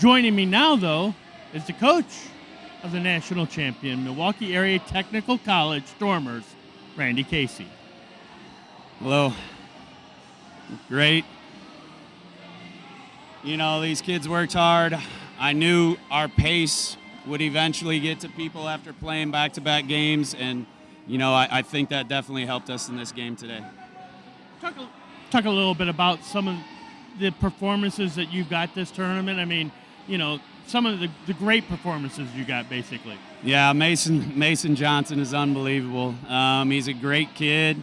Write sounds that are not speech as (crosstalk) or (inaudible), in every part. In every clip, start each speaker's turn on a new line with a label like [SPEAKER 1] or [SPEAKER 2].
[SPEAKER 1] Joining me now, though, is the coach of the national champion, Milwaukee Area Technical College Stormers, Randy Casey.
[SPEAKER 2] Hello. Great. You know, these kids worked hard. I knew our pace would eventually get to people after playing back to back games, and, you know, I, I, think that definitely helped us in this game today.
[SPEAKER 1] Talk a, talk a little bit about some of the performances that you've got this tournament. I mean, you know, some of the, the great performances you got, basically.
[SPEAKER 2] Yeah, Mason Mason Johnson is unbelievable. Um, he's a great kid.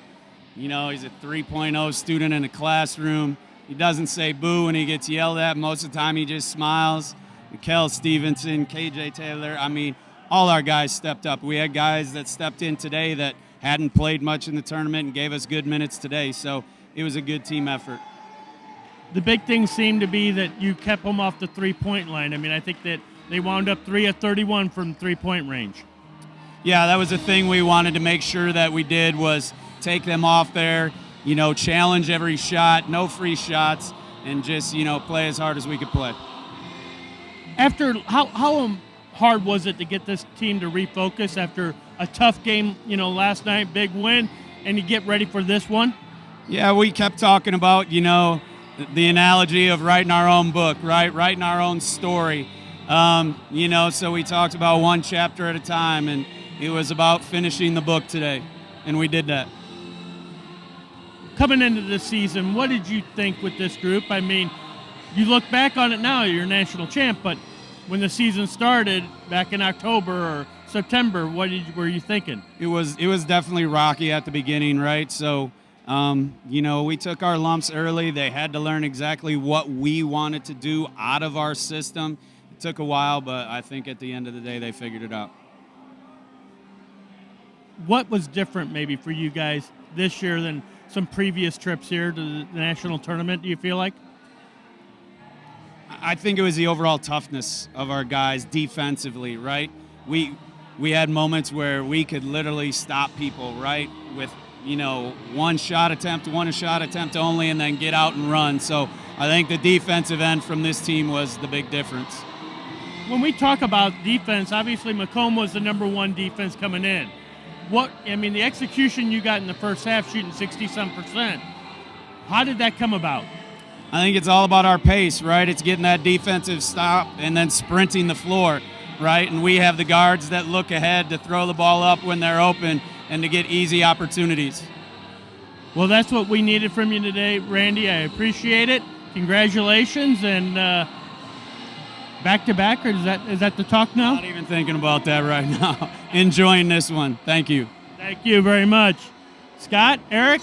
[SPEAKER 2] You know, he's a 3.0 student in a classroom. He doesn't say boo when he gets yelled at. Most of the time, he just smiles. Kel Stevenson, KJ Taylor. I mean, all our guys stepped up. We had guys that stepped in today that hadn't played much in the tournament and gave us good minutes today. So it was a good team effort
[SPEAKER 1] the big thing seemed to be that you kept them off the three point line. I mean, I think that they wound up three of 31 from three point range.
[SPEAKER 2] Yeah, that was the thing we wanted to make sure that we did was take them off there, you know, challenge every shot, no free shots, and just, you know, play as hard as we could play.
[SPEAKER 1] After, how, how um, hard was it to get this team to refocus after a tough game, you know, last night, big win, and you get ready for this one?
[SPEAKER 2] Yeah, we kept talking about, you know, the analogy of writing our own book, right? Writing our own story. Um, you know, so we talked about one chapter at a time, and it was about finishing the book today, and we did that.
[SPEAKER 1] Coming into the season, what did you think with this group? I mean, you look back on it now, you're national champ, but when the season started back in October or September, what did, were you thinking?
[SPEAKER 2] It was it was definitely rocky at the beginning, right? So um, you know, we took our lumps early. They had to learn exactly what we wanted to do out of our system. It took a while, but I think at the end of the day, they figured it out.
[SPEAKER 1] What was different maybe for you guys this year than some previous trips here to the national tournament, do you feel like?
[SPEAKER 2] I think it was the overall toughness of our guys defensively, right? We we had moments where we could literally stop people, right? With you know, one shot attempt, one shot attempt only, and then get out and run. So I think the defensive end from this team was the big difference.
[SPEAKER 1] When we talk about defense, obviously Macomb was the number one defense coming in. What I mean, the execution you got in the first half, shooting 60 some percent. How did that come about?
[SPEAKER 2] I think it's all about our pace, right? It's getting that defensive stop and then sprinting the floor, right? And we have the guards that look ahead to throw the ball up when they're open and to get easy opportunities.
[SPEAKER 1] Well, that's what we needed from you today, Randy. I appreciate it. Congratulations and uh, back to back, or is that is that the talk now?
[SPEAKER 2] Not even thinking about that right (laughs) now. Enjoying this one. Thank you.
[SPEAKER 1] Thank you very much, Scott, Eric.